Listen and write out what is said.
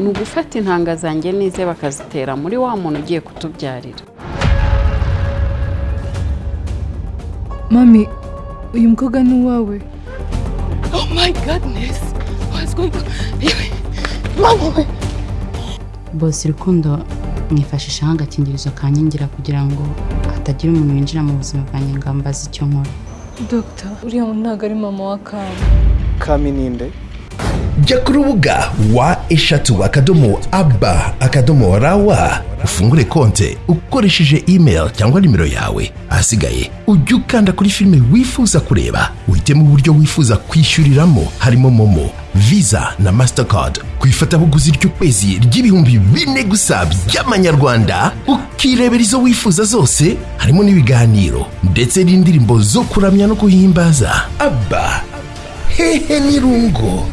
ni ugufata intanga zanjye n'ize bakazitera muri wa muntu ugiye kutubyarira mami uyu mukobwa ni uwawe Oh my goodness. What's going on? Mama we. bose urukundo mwifashisha nk'agakingirizo kankingira kugira ngo hatagira umuntu winjira mu buzima bwanjye ngo ambaze icyo nkora dogita uriya ntabwo ari mama wa kami kami ninde jya ku rubuga wa eshatu akadomo aba akadomo rawa. Ufungure konte ukoresheje email cyangwa nimero yawe. Ahasigaye ujye ukanda kuri filime wifuza kureba. Uhitemo uburyo wifuza kwishyuriramo. Harimo momo visa na mastercard. Ku ifatabuguzi ry'ukwezi ry'ibihumbi bine gusa by'amanyarwanda ukirebera izo wifuza zose harimo n'ibiganiro ndetse n'indirimbo zo kuramya no guhimbaza aba hehe n'irungu